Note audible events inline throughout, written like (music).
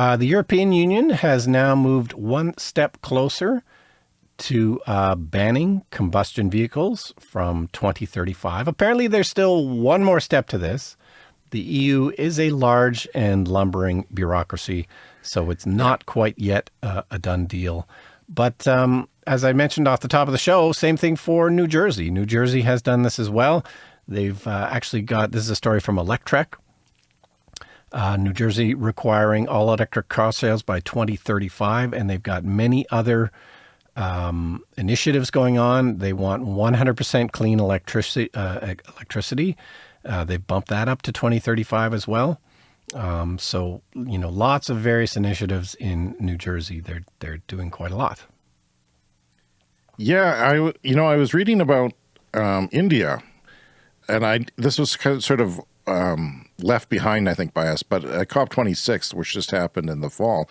Uh, the European Union has now moved one step closer to uh, banning combustion vehicles from 2035. Apparently, there's still one more step to this. The EU is a large and lumbering bureaucracy, so it's not quite yet uh, a done deal. But um, as I mentioned off the top of the show, same thing for New Jersey. New Jersey has done this as well. They've uh, actually got this is a story from Electrek. Uh, New Jersey requiring all electric car sales by 2035, and they've got many other um, initiatives going on. They want 100% clean electricity. Uh, electricity. Uh, they bumped that up to 2035 as well. Um, so you know, lots of various initiatives in New Jersey. They're they're doing quite a lot. Yeah, I you know I was reading about um, India, and I this was kind of sort of um, left behind, I think, by us. But at COP26, which just happened in the fall,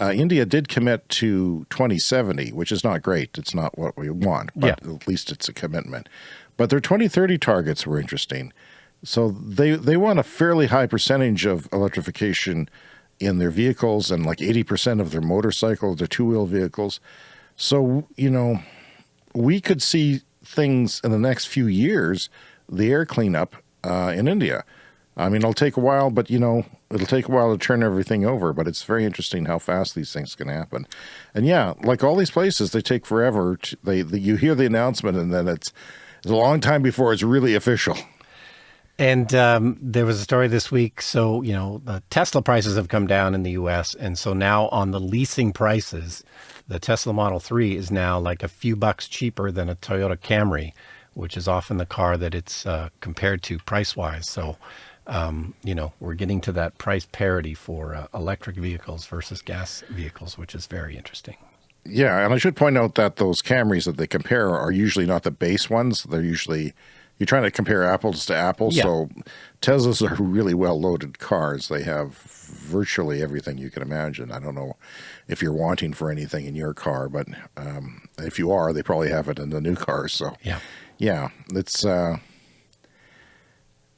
uh, India did commit to 2070, which is not great. It's not what we want, but yeah. at least it's a commitment. But their 2030 targets were interesting. So they, they want a fairly high percentage of electrification in their vehicles and like 80% of their motorcycles, their two-wheel vehicles. So, you know, we could see things in the next few years, the air cleanup uh, in India. I mean, it'll take a while, but you know, it'll take a while to turn everything over, but it's very interesting how fast these things can happen. And yeah, like all these places, they take forever. To, they, you hear the announcement and then it's, it's a long time before it's really official. And um, there was a story this week. So, you know, the Tesla prices have come down in the US. And so now on the leasing prices, the Tesla Model 3 is now like a few bucks cheaper than a Toyota Camry, which is often the car that it's uh, compared to price wise. So, um, you know, we're getting to that price parity for uh, electric vehicles versus gas vehicles, which is very interesting. Yeah, and I should point out that those Camrys that they compare are usually not the base ones. They're usually you're trying to compare apples to apples. Yeah. So Teslas are really well loaded cars. They have virtually everything you can imagine. I don't know if you're wanting for anything in your car, but um, if you are, they probably have it in the new cars. So yeah, yeah, it's. Uh,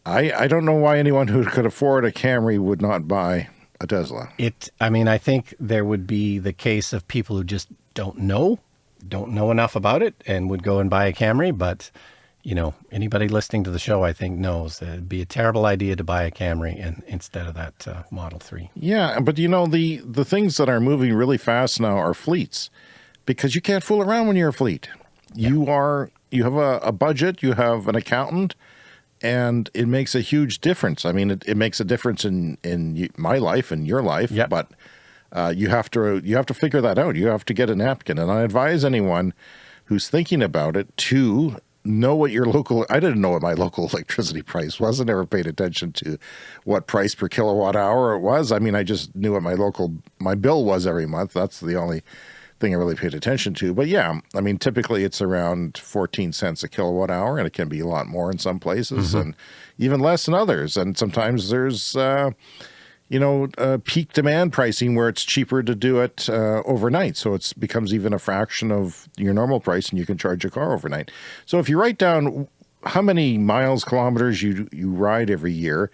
I, I don't know why anyone who could afford a Camry would not buy a Tesla. It, I mean, I think there would be the case of people who just don't know, don't know enough about it and would go and buy a Camry. But, you know, anybody listening to the show, I think knows that it'd be a terrible idea to buy a Camry and, instead of that uh, Model 3. Yeah. But you know, the, the things that are moving really fast now are fleets because you can't fool around when you're a fleet. Yeah. You are, you have a, a budget, you have an accountant, and it makes a huge difference. I mean, it, it makes a difference in in my life and your life. Yep. But uh, you have to you have to figure that out. You have to get a napkin, and I advise anyone who's thinking about it to know what your local. I didn't know what my (laughs) local electricity price was. I never paid attention to what price per kilowatt hour it was. I mean, I just knew what my local my bill was every month. That's the only thing I really paid attention to. But yeah, I mean, typically it's around 14 cents a kilowatt hour and it can be a lot more in some places mm -hmm. and even less in others. And sometimes there's, uh, you know, uh, peak demand pricing where it's cheaper to do it uh, overnight. So it becomes even a fraction of your normal price and you can charge your car overnight. So if you write down how many miles, kilometers you, you ride every year,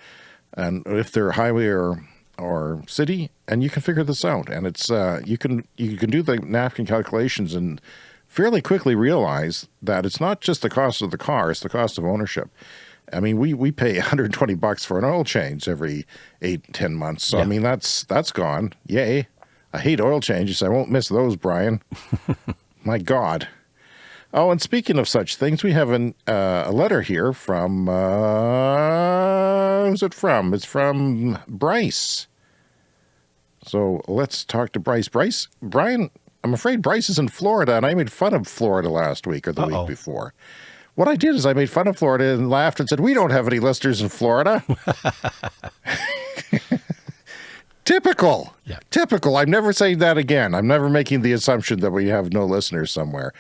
and if they're highway or or city, and you can figure this out. And it's uh, you can you can do the napkin calculations and fairly quickly realize that it's not just the cost of the car; it's the cost of ownership. I mean, we we pay (laughs) 120 bucks for an oil change every eight ten months. So yeah. I mean, that's that's gone. Yay! I hate oil changes. I won't miss those, Brian. (laughs) My God. Oh, and speaking of such things, we have an, uh, a letter here from, uh, who's it from? It's from Bryce. So let's talk to Bryce. Bryce, Brian, I'm afraid Bryce is in Florida, and I made fun of Florida last week or the uh -oh. week before. What I did is I made fun of Florida and laughed and said, we don't have any listeners in Florida. (laughs) Typical. Yeah. Typical. I'm never saying that again. I'm never making the assumption that we have no listeners somewhere.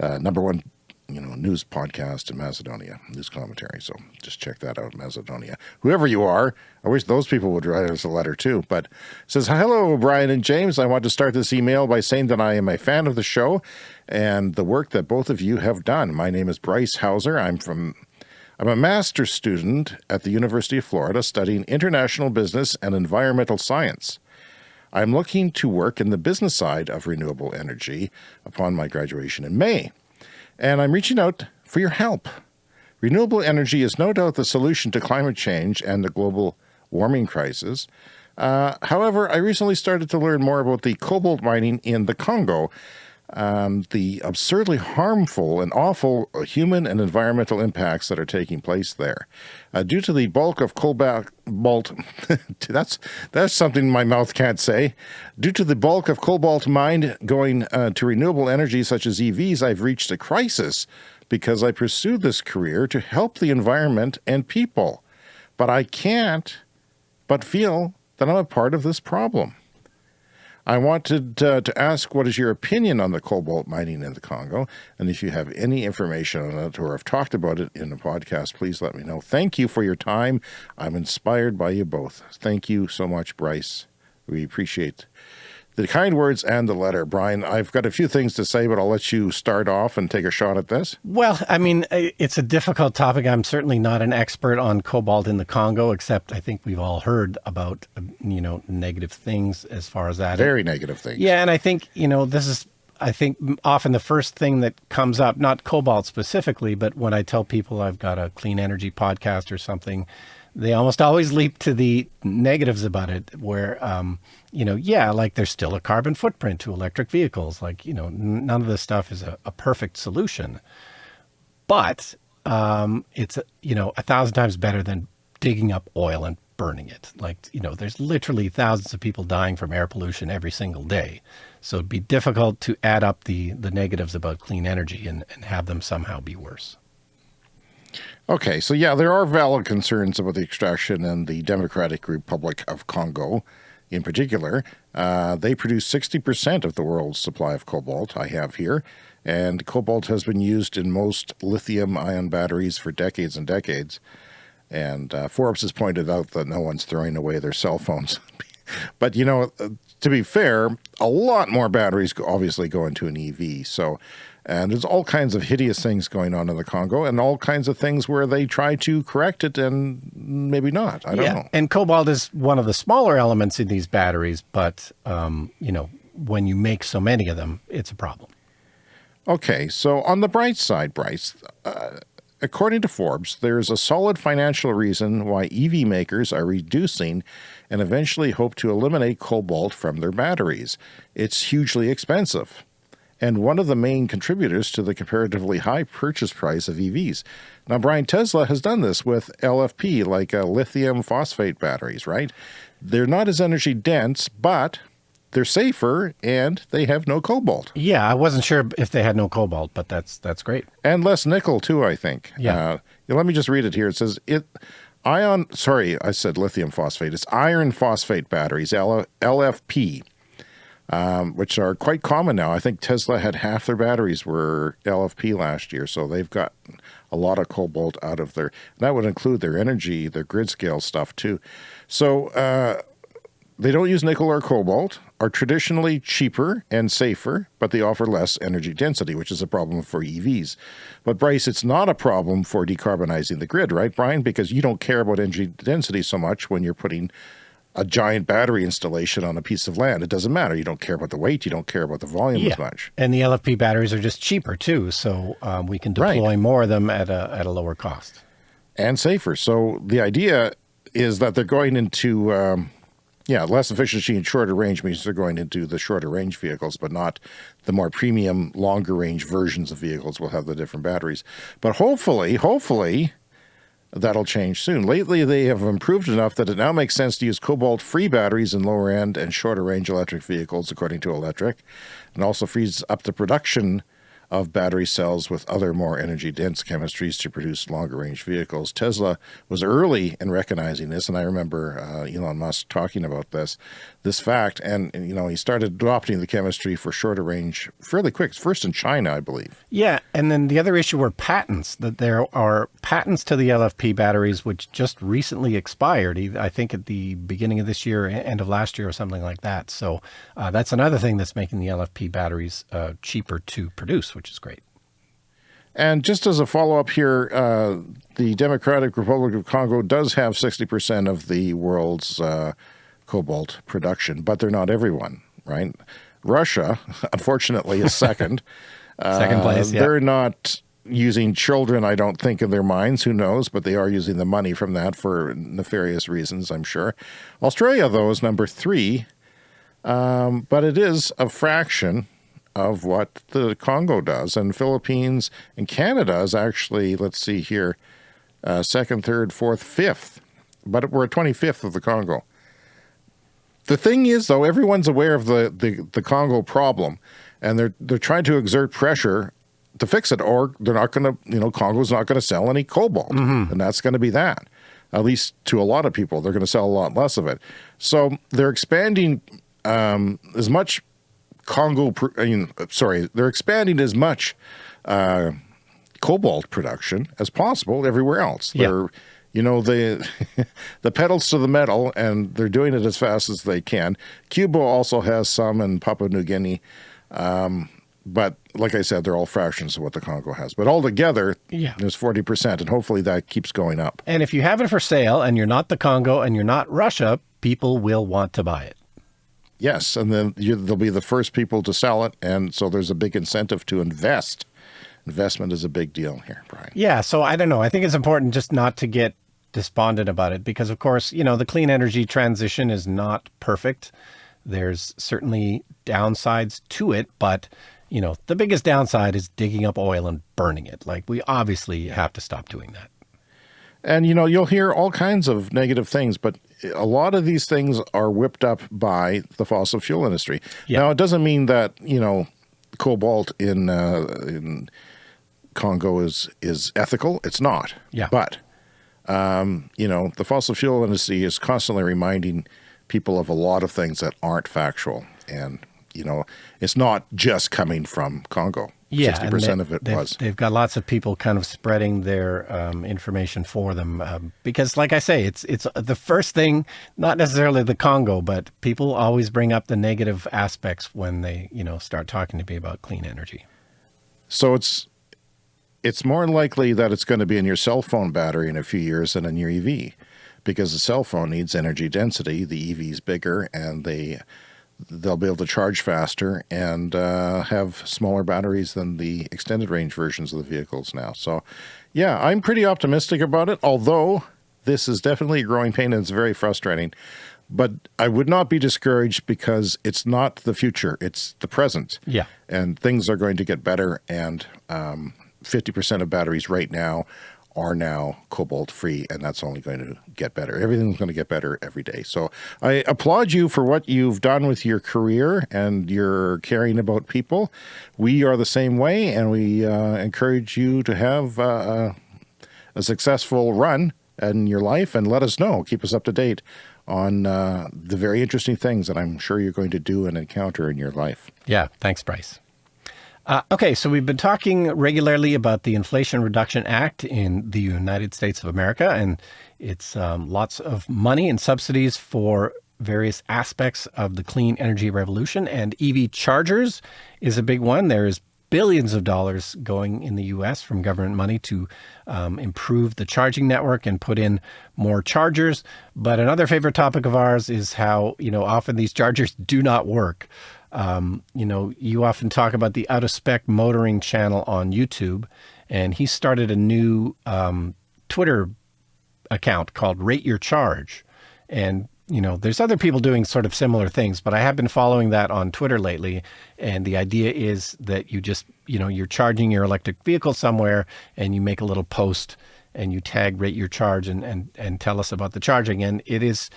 Uh, number one you know, news podcast in Macedonia, news commentary. So just check that out, Macedonia. Whoever you are, I wish those people would write us a letter too. But says, hello, Brian and James. I want to start this email by saying that I am a fan of the show and the work that both of you have done. My name is Bryce Hauser. I'm from I'm a master's student at the University of Florida studying international business and environmental science. I'm looking to work in the business side of renewable energy upon my graduation in May. And I'm reaching out for your help. Renewable energy is no doubt the solution to climate change and the global warming crisis. Uh, however, I recently started to learn more about the cobalt mining in the Congo, um, the absurdly harmful and awful human and environmental impacts that are taking place there. Uh, due to the bulk of cobalt, (laughs) that's, that's something my mouth can't say. Due to the bulk of cobalt mined going uh, to renewable energy such as EVs, I've reached a crisis because I pursued this career to help the environment and people. But I can't but feel that I'm a part of this problem. I wanted to ask what is your opinion on the cobalt mining in the Congo, and if you have any information on it or have talked about it in the podcast, please let me know. Thank you for your time. I'm inspired by you both. Thank you so much, Bryce. We appreciate the kind words and the letter. Brian, I've got a few things to say, but I'll let you start off and take a shot at this. Well, I mean, it's a difficult topic. I'm certainly not an expert on cobalt in the Congo, except I think we've all heard about, um, you know, negative things as far as that. Very negative things. Yeah. And I think, you know, this is, I think often the first thing that comes up, not cobalt specifically, but when I tell people I've got a clean energy podcast or something, they almost always leap to the negatives about it where um, you know yeah like there's still a carbon footprint to electric vehicles. Like you know none of this stuff is a, a perfect solution. But um, it's you know a thousand times better than digging up oil and burning it. Like you know there's literally thousands of people dying from air pollution every single day. So it'd be difficult to add up the the negatives about clean energy and, and have them somehow be worse Okay, so yeah, there are valid concerns about the extraction in the Democratic Republic of Congo in particular. Uh, they produce 60% of the world's supply of cobalt I have here, and cobalt has been used in most lithium-ion batteries for decades and decades. And uh, Forbes has pointed out that no one's throwing away their cell phones. (laughs) but, you know, uh, to be fair, a lot more batteries obviously go into an EV. So and there's all kinds of hideous things going on in the Congo and all kinds of things where they try to correct it and maybe not. I don't yeah. know. And cobalt is one of the smaller elements in these batteries, but, um, you know, when you make so many of them, it's a problem. Okay, so on the bright side, Bryce, uh, according to Forbes, there's a solid financial reason why EV makers are reducing and eventually hope to eliminate cobalt from their batteries. It's hugely expensive and one of the main contributors to the comparatively high purchase price of EVs. Now, Brian, Tesla has done this with LFP, like uh, lithium phosphate batteries, right? They're not as energy dense, but they're safer and they have no cobalt. Yeah, I wasn't sure if they had no cobalt, but that's that's great. And less nickel too, I think. Yeah. Uh, let me just read it here. It says it ion sorry, I said lithium phosphate. It's iron phosphate batteries, L LFP um, which are quite common now. I think Tesla had half their batteries were LFP last year, so they've got a lot of cobalt out of their, that would include their energy, their grid scale stuff too. So uh, they don't use nickel or cobalt, are traditionally cheaper and safer, but they offer less energy density, which is a problem for EVs. But Bryce, it's not a problem for decarbonizing the grid, right, Brian? Because you don't care about energy density so much when you're putting a giant battery installation on a piece of land. It doesn't matter. You don't care about the weight. You don't care about the volume yeah. as much. And the LFP batteries are just cheaper too. So um, we can deploy right. more of them at a, at a lower cost. And safer. So the idea is that they're going into, um, yeah, less efficiency and shorter range means they're going into the shorter range vehicles, but not the more premium, longer range versions of vehicles will have the different batteries. But hopefully, hopefully, that'll change soon. Lately, they have improved enough that it now makes sense to use cobalt-free batteries in lower end and shorter range electric vehicles, according to Electrek, and also frees up the production of battery cells with other more energy dense chemistries to produce longer range vehicles. Tesla was early in recognizing this, and I remember uh, Elon Musk talking about this, this fact, and, you know he started adopting the chemistry for shorter range fairly quick. First in China, I believe. Yeah, and then the other issue were patents. That there are patents to the LFP batteries which just recently expired. I think at the beginning of this year, end of last year, or something like that. So uh, that's another thing that's making the LFP batteries uh, cheaper to produce which is great. And just as a follow-up here, uh, the Democratic Republic of Congo does have 60% of the world's uh, cobalt production, but they're not everyone, right? Russia, (laughs) unfortunately, is second. (laughs) second place. Uh, Yeah. They're not using children, I don't think, in their minds. Who knows? But they are using the money from that for nefarious reasons, I'm sure. Australia, though, is number three, um, but it is a fraction of what the Congo does. And Philippines and Canada is actually, let's see here, uh, second, third, fourth, fifth. But we're 25th of the Congo. The thing is, though, everyone's aware of the, the, the Congo problem, and they're they're trying to exert pressure to fix it, or they're not going to, you know, Congo's not going to sell any cobalt, and that's going to be that. At least to a lot of people, they're going to sell a lot less of it. So they're expanding um, as much Congo. pr- I mean, sorry, they're expanding as much uh, cobalt production as possible everywhere else. Yeah. They're you know the (laughs) the pedals to the metal and they're doing it as fast as they can cuba also has some in papua new guinea um, but like i said they're all fractions of what the congo has but altogether Yeah. there's 40% and hopefully that keeps going up And if you have it for sale and you're not the Congo and you're not Russia, people will want to buy it. yes and then you, they'll be the first people to sell it and so there's a big incentive to invest investment is a big deal here brian Yeah, so I don't know. I think it's important just not to get despondent about it because, of course, you know, the clean energy transition is not perfect. There's certainly downsides to it, but, you know, the biggest downside is digging up oil and burning it. Like, we obviously have to stop doing that. And you know, you'll hear all kinds of negative things, but a lot of these things are whipped up by the fossil fuel industry. Yeah. Now, it doesn't mean that you know cobalt in uh, in Congo is is ethical. It's not. Yeah. But um, you know, the fossil fuel industry is constantly reminding people of a lot of things that aren't factual, and you know, it's not just coming from Congo. Yeah, sixty and percent they- of it they've, was. They've got lots of people kind of spreading their um, information for them um, because, like I say, it's it's the first thing, not necessarily the Congo, but people always bring up the negative aspects when they you know start talking to me about clean energy. So it's it's more likely that it's going to be in your cell phone battery in a few years than in your EV, because the cell phone needs energy density. The EV is bigger, and they they'll be able to charge faster and uh, have smaller batteries than the extended range versions of the vehicles now. So, yeah, I'm pretty optimistic about it. Although this is definitely a growing pain and it's very frustrating. But I would not be discouraged because it's not the future; it's the present Yeah. and things are going to get better. And um, 50% of batteries right now are now cobalt free, and that's only going to get better. Everything's going to get better every day. So I applaud you for what you've done with your career and your caring about people. We are the same way, and we uh, encourage you to have uh, a successful run in your life and let us know. Keep us up to date on uh, the very interesting things that I'm sure you're going to do and encounter in your life. Yeah. Thanks, Bryce. Uh, okay, so we've been talking regularly about the Inflation Reduction Act in the United States of America, and it's um, lots of money and subsidies for various aspects of the clean energy revolution. And EV chargers is a big one. There is billions of dollars going in the U.S. from government money to um, improve the charging network and put in more chargers. But another favorite topic of ours is how you know often these chargers do not work. Um, you know, you often talk about the out of spec motoring channel on YouTube, and he started a new um, Twitter account called Rate Your Charge. And, you know, there's other people doing sort of similar things, but I have been following that on Twitter lately. And the idea is that you just, you know, you're charging your electric vehicle somewhere and you make a little post and you tag rate your charge and, and, and tell us about the charging. And it is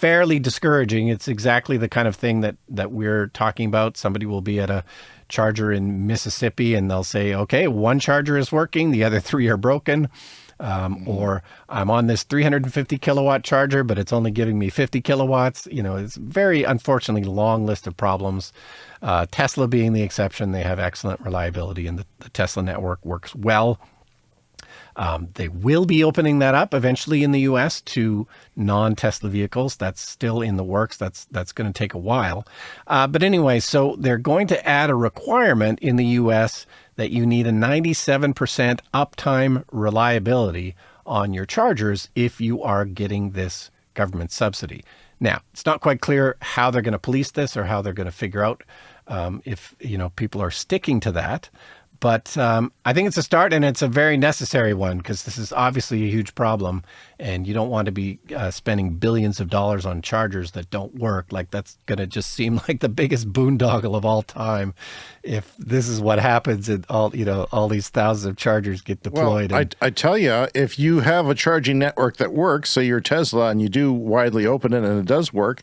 fairly discouraging. It's exactly the kind of thing that, that we're talking about. Somebody will be at a charger in Mississippi and they'll say, okay, one charger is working, the other (laughs) three are broken. Um, or I'm on this 350 kilowatt charger, but it's only giving me 50 kilowatts. You know, it's a very unfortunately long list of problems. Uh, Tesla being the exception, they have excellent reliability and the, the Tesla network works well. Um, they will be opening that up eventually in the U.S. to non-Tesla vehicles. That's still in the works. That's that's going to take a while. Uh, but anyway, so they're going to add a requirement in the U.S. that you need a 97% uptime reliability on your chargers if you are getting this government subsidy. Now, it's not quite clear how they're going to police this or how they're going to figure out um, if you know people are sticking to that. But um, I think it's a start and it's a very necessary one because this is obviously a huge problem and you don't want to be uh, spending billions of dollars on chargers that don't work. Like that's going to just seem (laughs) like the biggest boondoggle of all time if this is what happens and all, you know, all these thousands of chargers get deployed. Well, and, I, I tell you, if you have a charging network that works, say you're Tesla and you do widely open it and it does work,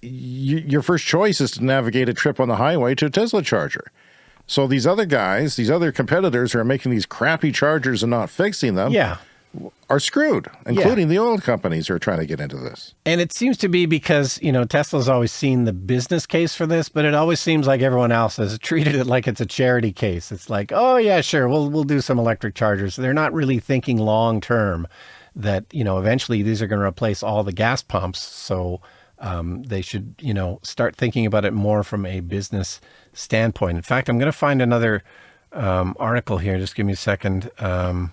you, your first choice is to navigate a trip on the highway to a Tesla charger. So these other guys, these other competitors who are making these crappy chargers and not fixing them, yeah, are screwed, including yeah. the oil companies who are trying to get into this. And it seems to be because, you know, Tesla's always seen the business case for this, but it always seems like everyone else has (laughs) treated it like it's a charity case. It's like, oh yeah, sure, we'll we'll do some electric chargers. They're not really thinking long term that, you know, eventually these are going to replace all the gas pumps. So um, they should, you know, start thinking about it more from a business standpoint. In fact, I'm going to find another um, article here. Just give me a second. Um,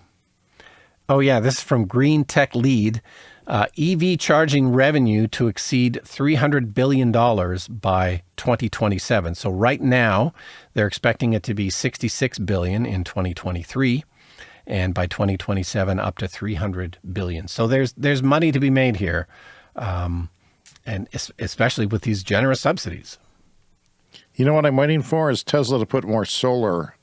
oh, yeah, this is from Green Tech Lead. Uh, EV charging revenue to exceed $300 billion by 2027. So right now, they're expecting it to be 66 billion in 2023 and by 2027 up to 300 billion. So there's there's money to be made here. Um, and especially with these generous subsidies. You know what I'm waiting for is Tesla to put more solar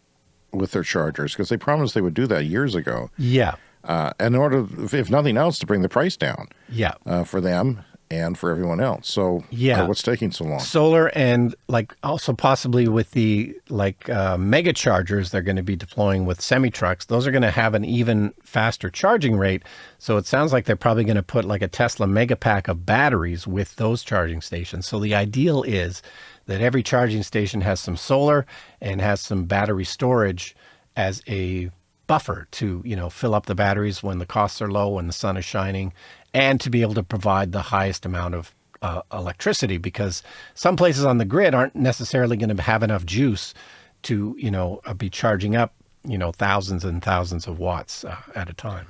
with their chargers because they promised they would do that years ago. Yeah. Uh, in order, if nothing else, to bring the price down. Yeah. Uh, for them and for everyone else. So yeah, uh, what's taking so long? Solar and like also possibly with the like uh, mega chargers they're going to be deploying with semi trucks. Those are going to have an even faster charging rate. So it sounds like they're probably going to put like a Tesla mega pack of batteries with those charging stations. So the ideal is that every charging station has some solar and has some battery storage as a buffer to you know fill up the batteries when the costs are low when the sun is shining and to be able to provide the highest amount of uh, electricity because some places on the grid aren't necessarily going to have enough juice to you know uh, be charging up you know thousands and thousands of watts uh, at a time.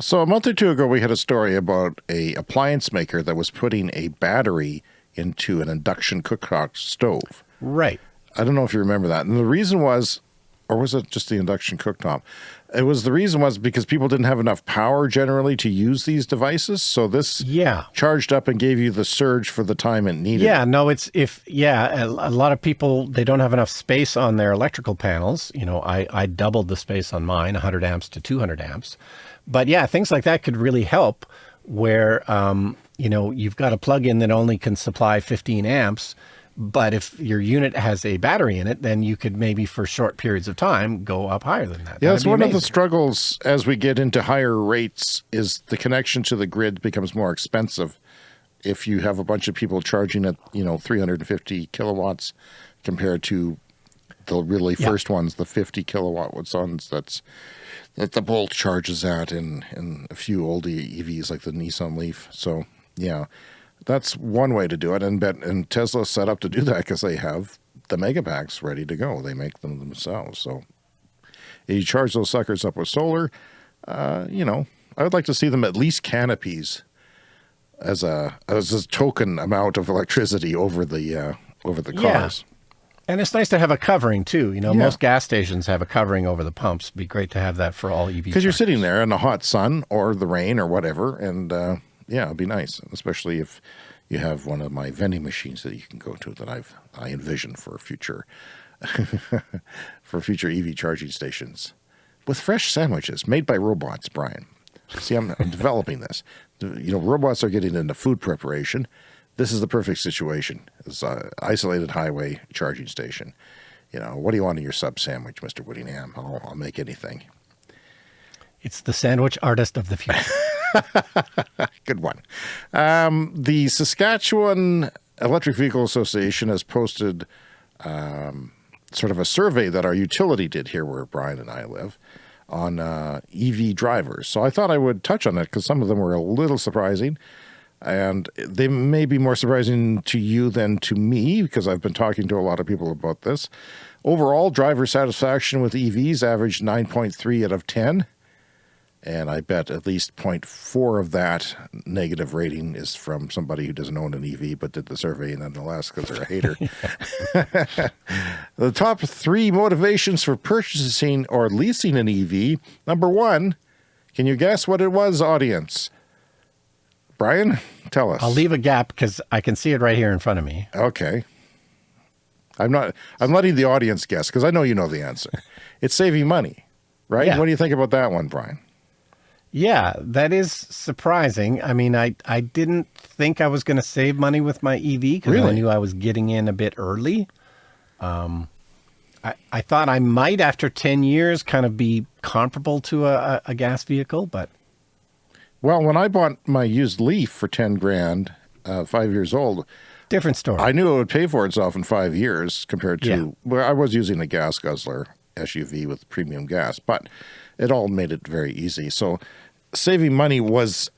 So a month or two ago we had a story about a appliance maker that was putting a battery into an induction cooktop stove. Right. I don't know if you remember that. And the reason was or was it just the induction cooktop? It was the reason was because people didn't have enough power generally to use these devices. So this yeah charged up and gave you the surge for the time it needed. Yeah, no, it's if yeah, a, a lot of people they don't have enough space on their electrical panels. You know, I I doubled the space on mine, 100 amps to 200 amps. But yeah, things like that could really help where um, you know, you've got a plug-in that only can supply 15 amps but if your unit has a battery in it, then you could maybe for short periods of time go up higher than that. Yeah, that's one amazing. of the struggles as we get into higher rates is the connection to the grid becomes more expensive. If you have a bunch of people charging at, you know, 350 kilowatts compared to the really first ones, the 50 kilowatt ones that's that the Bolt charges at in, in a few old EVs like the Nissan Leaf. So yeah, that's one way to do it. And bet and Tesla's set up to do that because they have the mega packs ready to go. They make them themselves. So you charge those suckers up with solar, uh, you know, I would like to see them at least canopies as a as a token amount of electricity over the uh, over the cars. Yeah. And it's nice to have a covering too. You know, yeah. most gas stations have a covering over the pumps. It'd be great to have that for all EV. Because you're sitting there in the hot sun or the rain or whatever, and uh, yeah, it'd be nice, especially if you have one of my vending machines that you can go to that I've I envision for future (laughs) for future EV charging stations with fresh sandwiches made by robots. Brian, see, I'm, I'm developing this. You know, robots are getting into food preparation. This is the perfect situation. It's an isolated highway charging station. You know, what do you want in your sub sandwich, Mr. Whittingham? I'll, I'll make anything. It's the sandwich artist of the future. (laughs) (laughs) Good one. Um, the Saskatchewan Electric Vehicle Association has posted um, sort of a survey that our utility did here where Brian and I live on uh, EV drivers. So I thought I would touch on it because some of them were a little surprising. And they may be more surprising to you than to me because I've been talking to a lot of people about this. Overall, driver satisfaction with EVs averaged 9.3 out of 10 And I bet at least 0.4 of that negative rating is from somebody who doesn't own an EV but did the survey nonetheless because they're a hater. (laughs) (laughs) the top three motivations for purchasing or leasing an EV. Number one, can you guess what it was, audience? Brian, tell us. I'll leave a gap because I can see it right here in front of me. Okay. I'm not, I'm letting the audience guess because I know you know the answer. It's saving money, right? Yeah. What do you think about that one, Brian? Yeah, that is surprising. I mean, I, I didn't think I was going to save money with my EV because I knew I was getting in a bit early. Um, I, I thought I might, after 10 years, kind of be comparable to a, a, a gas vehicle, but Well, when I bought my used Leaf for 10 grand, uh, five years old, different story. I knew it would pay for itself in five years compared to, Yeah. well, I was using a gas guzzler SUV with premium gas, but it all made it very easy. So saving money was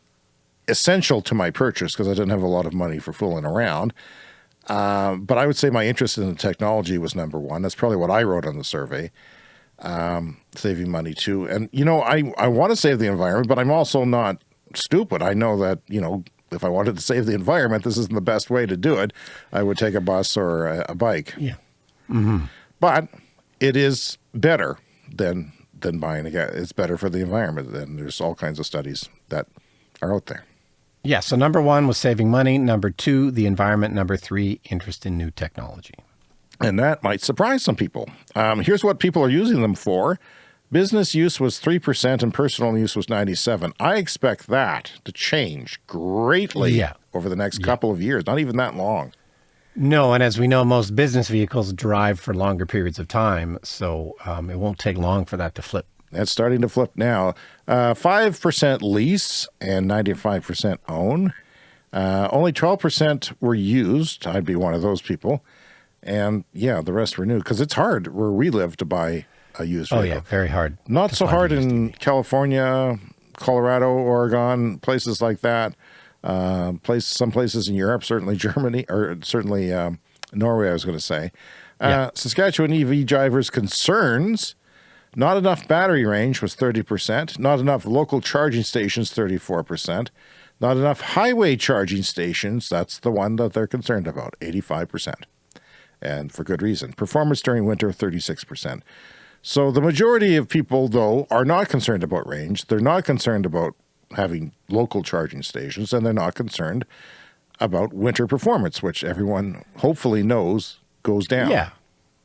essential to my purchase because I didn't have a lot of money for fooling around. Um, but I would say my interest in the technology was number one. That's probably what I wrote on the survey. Um, saving money too. And, you know, I, I want to save the environment, but I'm also not stupid. I know that, you know, if I wanted to save the environment, this isn't the best way to do it. I would take a bus or a, a bike. yeah. But it is better than than buying a gas. It's better for the environment. And there's all kinds of studies that are out there. Yeah. So number one was saving money. Number two, the environment. Number three, interest in new technology. And that might surprise some people. Um, here's what people are using them for. Business use was 3% and personal use was 97. I expect that to change greatly Yeah. over the next couple of years, not even that long. No, and as we know, most business vehicles drive for longer periods of time, so um, it won't take long for that to flip. That's starting to flip now. Uh, 5% lease and 95% own. Uh, only 12% were used. I'd be one of those people. And yeah, the rest were new because it's hard where we live to buy a used Oh vehicle. Oh yeah, very hard. Not so hard in California, Colorado, Oregon, places like that. Uh, place some places in Europe, certainly Germany, or certainly um, Norway. I was going to say, uh, Yeah. Saskatchewan EV drivers' concerns: not enough battery range was thirty percent, not enough local charging stations thirty-four percent, not enough highway charging stations. That's the one that they're concerned about, eighty-five percent, and for good reason. Performance during winter, thirty-six percent. So the majority of people, though, are not concerned about range. They're not concerned about having local charging stations, and they're not concerned about winter performance, which everyone hopefully knows goes down. Yeah.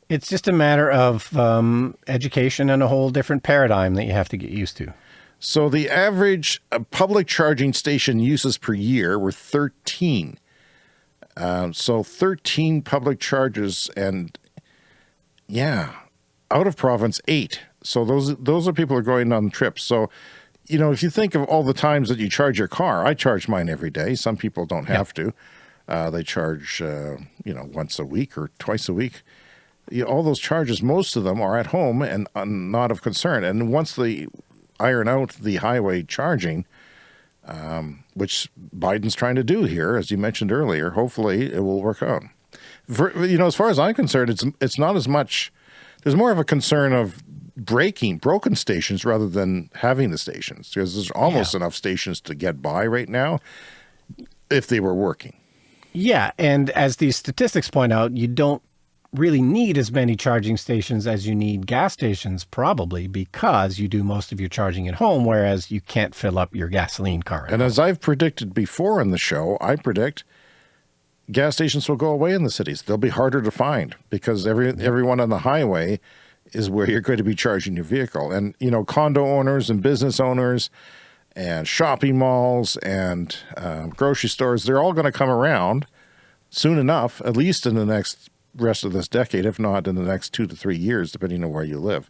It's just a matter of um, education and a whole different paradigm that you have to get used to. So the average uh, public charging station uses per year were 13. Um, so 13 public charges and yeah, out of province eight. So those those are people who are going on trips. So you know, if you think of all the times that you charge your car, I charge mine every day. Some people don't have to. Uh, they charge, uh, you know, once a week or twice a week. You all those charges, most of them are at home and uh, not of concern. And once they iron out the highway charging, um, which Biden's trying to do here, as you mentioned earlier, hopefully it will work out. For, you know, as far as I'm concerned, it's it's not as much. There's more of a concern of breaking broken stations rather than having the stations because there's almost Yeah. enough stations to get by right now if they were working. Yeah, and as these statistics point out, you don't really need as many charging stations as you need gas stations, probably because you do most of your charging at home, whereas you can't fill up your gasoline car. And home. as I've predicted before in the show, I predict gas stations will go away in the cities. They'll be harder to find because every everyone on the highway is where you're going to be charging your vehicle. And you know, condo owners and business owners and shopping malls and uh, grocery stores, they're all going to come around soon enough, at least in the next rest of this decade, if not in the next two to three years, depending on where you live.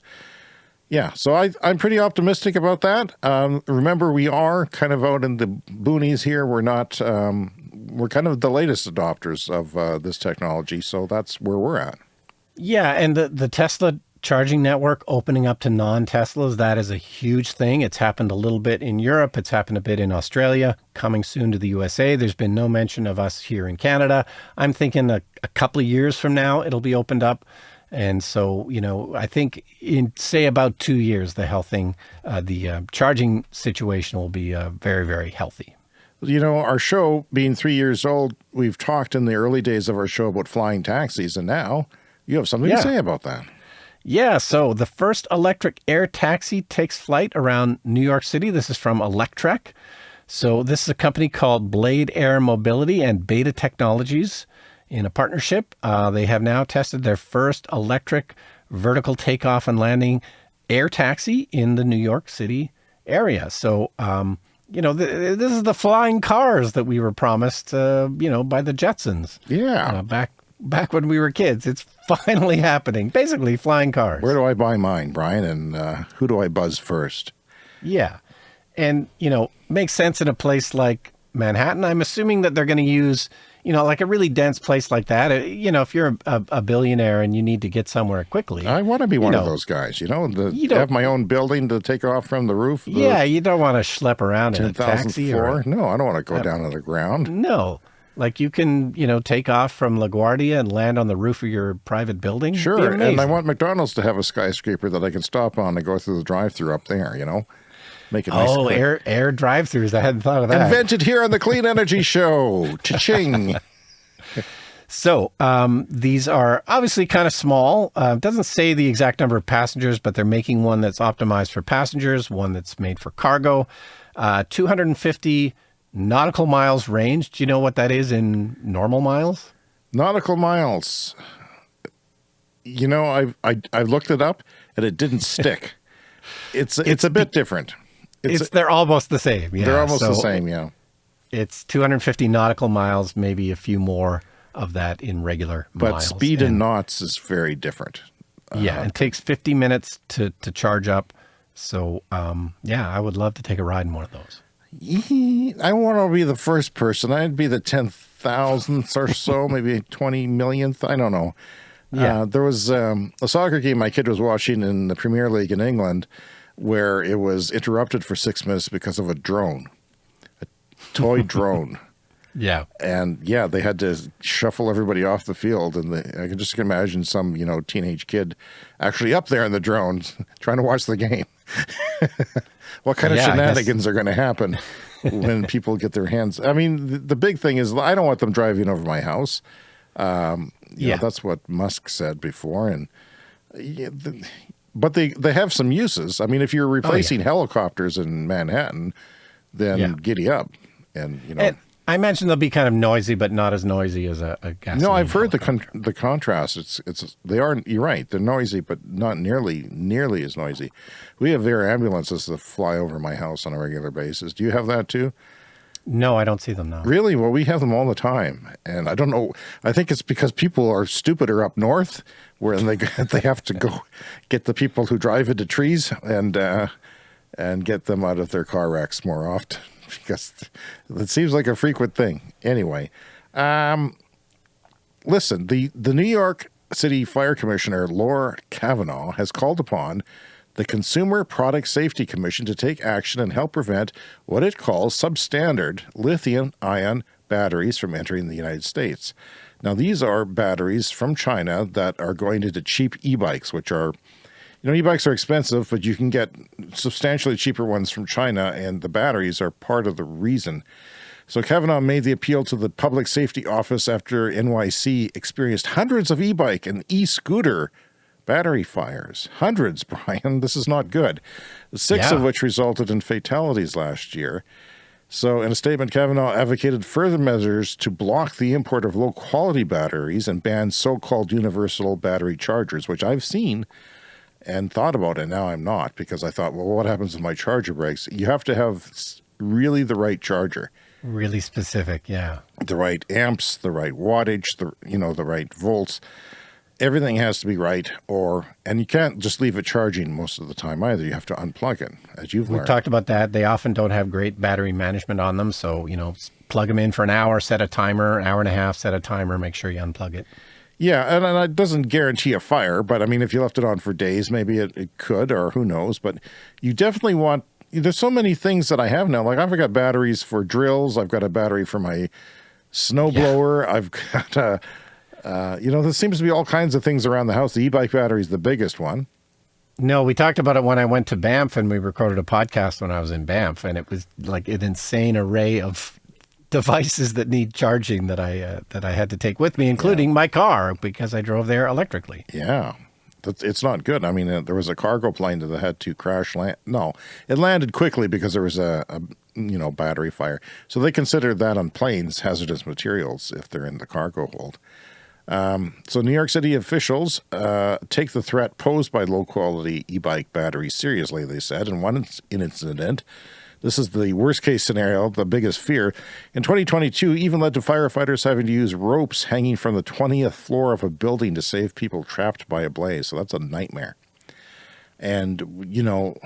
Yeah, so I, I'm pretty optimistic about that. Um, remember, we are kind of out in the boonies here. We're not, um, we're kind of the latest adopters of uh, this technology, so that's where we're at. Yeah, and the, the Tesla charging network opening up to non Teslas, that is a huge thing. It's happened a little bit in Europe, it's happened a bit in Australia, coming soon to the USA. There's been no mention of us here in Canada. I'm thinking a, a couple of years from now, it'll be opened up. And so, you know, I think in say about two years, the healthing, uh, the uh, charging situation will be uh, very, very healthy. You know, our show being three years old, we've talked in the early days of our show about flying taxis, and now you have something Yeah. to say about that. Yeah, so the first electric air taxi takes flight around New York City. This is from Electrek. So this is a company called Blade Air Mobility and Beta Technologies in a partnership. Uh, they have now tested their first electric vertical takeoff and landing air taxi in the New York City area. So, um, you know, th- this is the flying cars that we were promised, uh, you know, by the Jetsons Yeah. uh, back back when we were kids. It's finally happening. Basically, flying cars. Where do I buy mine, Brian? And uh, who do I buzz first? Yeah. And, you know, makes sense in a place like Manhattan. I'm assuming that they're going to use, you know, like a really dense place like that. Uh, You know, if you're a, a billionaire and you need to get somewhere quickly. I want to be one of know, those guys, you know, the, you have my own building to take off from the roof. the yeah, you don't want to schlep around in a 10,000 taxi or floor. No, I don't want to go down to the ground. no. Like you can, you know, take off from LaGuardia and land on the roof of your private building. Sure. And I want McDonald's to have a skyscraper that I can stop on and go through the drive through up there, you know, make it nice. Oh, quick. air air drive-throughs. I hadn't thought of that. Invented here on the Clean Energy (laughs) Show. Cha-ching. So um, these are obviously kind of small. Uh, doesn't say the exact number of passengers, but they're making one that's optimized for passengers, one that's made for cargo. Uh, 250 nautical miles range. Do you know what that is in normal miles? Nautical miles. You know, I've I, I've looked it up and it didn't stick. (laughs) It's it's, a bit different. It's, It's, they're almost the same. Yeah. they're almost the same, yeah. It's 250 nautical miles, maybe a few more of that in regular But miles. speed in knots is very different. yeah, it takes 50 minutes to to charge up. So um, yeah, I would love to take a ride in one of those. I want to be the first person. I'd be the ten thousandth or so, (laughs) maybe twenty millionth. I don't know. Yeah. Uh, there was um, a soccer game my kid was watching in the Premier League in England, where it was interrupted for six minutes because of a drone, a toy (laughs) drone. Yeah. And yeah, they had to shuffle everybody off the field, and the, I can just imagine some you know teenage kid actually up there in the drone (laughs) trying to watch the game. What kind of Yeah, shenanigans are going to happen when (laughs) people get their hands? I mean, the, the big thing is I don't want them driving over my house. Um, you know, Yeah. that's what Musk said before, and yeah, the, but they they have some uses. I mean, if you're replacing helicopters in Manhattan, then Oh, Yeah. giddy up, and you know. And I imagine they'll be kind of noisy, but not as noisy as a, a gasoline. No, I've heard the con- the contrast. It's it's they are. You're right. They're noisy, but not nearly nearly as noisy. We have air ambulances that fly over my house on a regular basis. Do you have that too? No, I don't see them now. Really? Well, we have them all the time, and I don't know. I think it's because people are stupider up north, where they (laughs) they have to go get the people who drive into trees and uh, and get them out of their car wrecks more often (laughs) because it seems like a frequent thing. Anyway, um, listen the the New York City Fire Commissioner Laura Kavanagh has called upon the Consumer Product Safety Commission to take action and help prevent what it calls substandard lithium ion batteries from entering the United States. Now, these are batteries from China that are going into cheap e bikes, which are, you know, e bikes are expensive, but you can get substantially cheaper ones from China, and the batteries are part of the reason. So Kavanagh made the appeal to the Public Safety Office after NYC experienced hundreds of e-bike and e-scooter battery fires. Hundreds, (laughs) Brian. This is not good. Six Yeah. of which resulted in fatalities last year. So, in a statement, Kavanagh advocated further measures to block the import of low quality batteries and ban so called universal battery chargers, which I've seen and thought about it. Now I'm not because I thought, well, what happens if my charger breaks? You have to have really the right charger Really specific, yeah. the right amps, the right wattage, the you know the right volts. Everything has to be right, or and you can't just leave it charging most of the time either. You have to unplug it, as you've We've learned. talked about that. They often don't have great battery management on them. So, you know, plug them in for an hour, set a timer, an hour and a half, set a timer, make sure you unplug it. Yeah, and, and it doesn't guarantee a fire, but I mean, if you left it on for days, maybe it, it could, or who knows. But you definitely want. There's so many things that I have now. Like I've got batteries for drills. I've got a battery for my snowblower. I've got a Uh, you know, there seems to be all kinds of things around the house. The e-bike battery is the biggest one. No, we talked about it when I went to Banff and we recorded a podcast when I was in Banff, and it was like an insane array of devices that need charging that I uh, that I had to take with me, including yeah. my car because I drove there electrically. Yeah, it's not good. I mean, uh, there was a cargo plane that had to crash land. No, it landed quickly because there was a, a you know battery fire. So they consider that on planes hazardous materials if they're in the cargo hold. Um, so New York City officials uh, take the threat posed by low-quality e-bike batteries seriously, they said. In one incident, this is the worst case scenario, the biggest fear. In 2022, even led to firefighters having to use ropes hanging from the 20th floor of a building to save people trapped by a blaze. So that's a nightmare. And, you know,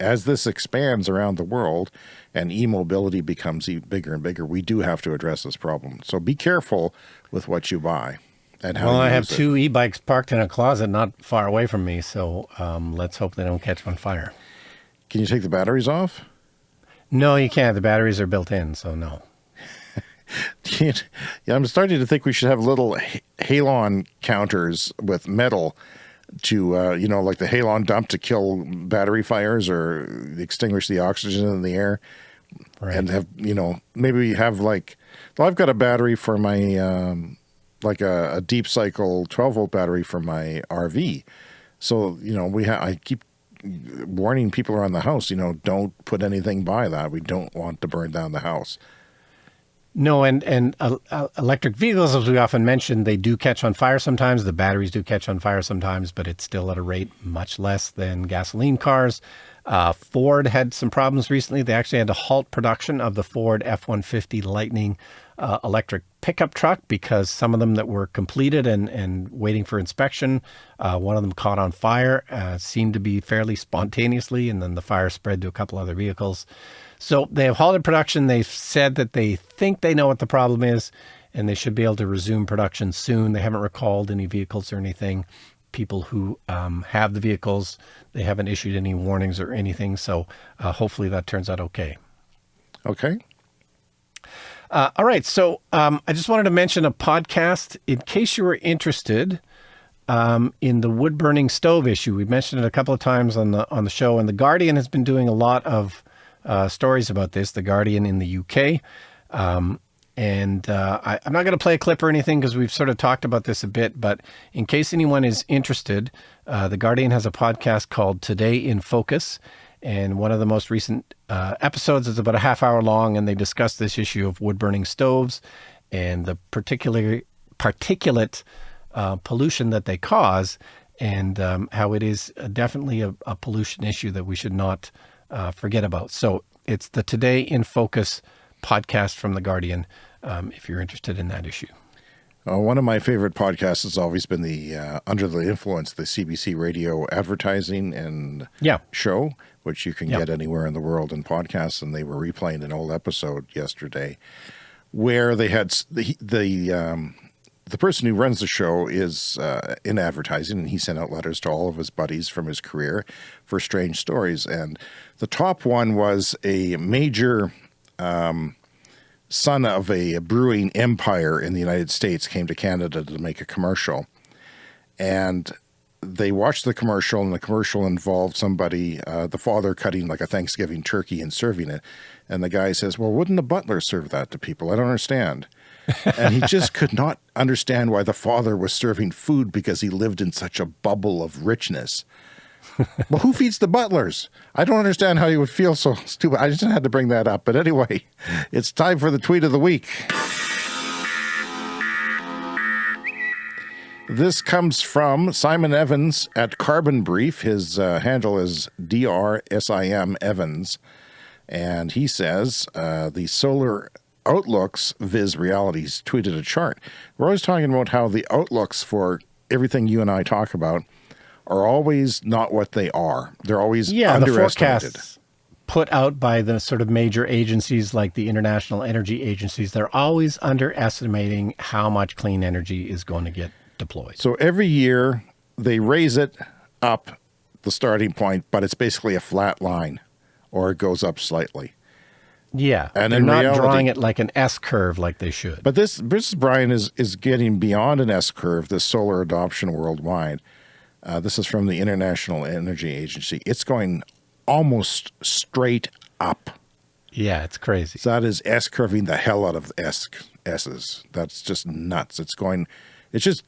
as this expands around the world and e-mobility becomes bigger and bigger, we do have to address this problem. So be careful with what you buy and how Well, I have it. two e-bikes parked in a closet not far away from me, so um, let's hope they don't catch on fire. Can you take the batteries off? No, you can't. The batteries are built in, so no. (laughs) yeah, I'm starting to think we should have little halon counters with metal to, uh, you know, like the halon dump to kill battery fires or extinguish the oxygen in the air. Right. And have, you know, maybe have like well, I've got a battery for my, um, like a, a, deep cycle 12 volt battery for my RV. So, you know, we have, I keep warning people around the house, you know, don't put anything by that. We don't want to burn down the house. No, and and uh, uh, electric vehicles, as we often mention, they do catch on fire sometimes. The batteries do catch on fire sometimes, but it's still at a rate much less than gasoline cars. Uh, Ford had some problems recently. They actually had to halt production of the Ford F-150 Lightning uh, electric pickup truck because some of them that were completed and, and waiting for inspection, uh, one of them caught on fire, uh, seemed to be fairly spontaneously, and then the fire spread to a couple other vehicles. So they have halted production. They've said that they think they know what the problem is, and they should be able to resume production soon. They haven't recalled any vehicles or anything people who um, have the vehicles. They haven't issued any warnings or anything. So uh, hopefully that turns out okay. Okay. Uh, all right. So um, I just wanted to mention a podcast in case you were interested um, in the wood burning stove issue. We mentioned it a couple of times on the on the show, and the Guardian has been doing a lot of uh, stories about this. The Guardian in the UK. Um, and uh, I, am not going to play a clip or anything because we've sort of talked about this a bit. But in case anyone is interested, uh, The Guardian has a podcast called Today in Focus. And one of the most recent uh, episodes is about a half hour long, and they discuss this issue of wood burning stoves and the particular particulate uh, pollution that they cause, and um, how it is definitely a, a, pollution issue that we should not uh, forget about. So it's the Today in Focus podcast from The Guardian um, if you're interested in that issue. Uh, one of my favorite podcasts has always been the uh, Under the Influence, the CBC radio advertising and yeah. show, which you can yeah. get anywhere in the world in podcasts. And they were replaying an old episode yesterday where they had the, the, um, the person who runs the show is uh, in advertising and he sent out letters to all of his buddies from his career for strange stories. And the top one was a major um, son of a brewing empire in the United States came to Canada to make a commercial. And they watched the commercial, and the commercial involved somebody, uh, the father cutting like a Thanksgiving turkey and serving it. And the guy says, Well, wouldn't a butler serve that to people? I don't understand. (laughs) and he just could not understand why the father was serving food because he lived in such a bubble of richness (laughs) well, who feeds the butlers? I don't understand how you would feel so stupid. I just had to bring that up. But anyway, (laughs) it's time for the tweet of the week. This comes from Simon Evans at Carbon Brief. His uh, handle is DRSIM Evans. And he says uh, the solar outlooks Viz Realities tweeted a chart. We're always talking about how the outlooks for everything you and I talk about are always not what they are. They're always yeah, underestimated. The forecasts put out by the sort of major agencies like the International Energy Agencies, they're always underestimating how much clean energy is going to get deployed. So every year they raise it up the starting point, but it's basically a flat line or it goes up slightly. Yeah, And they're not reality- drawing it like an S curve like they should. But this, this Brian is is getting beyond an S curve. This solar adoption worldwide. Uh, this is from the International Energy Agency. It's going almost straight up. yeah, it's crazy. So that is S curving the hell out of S S's. That's just nuts. It's going, it's just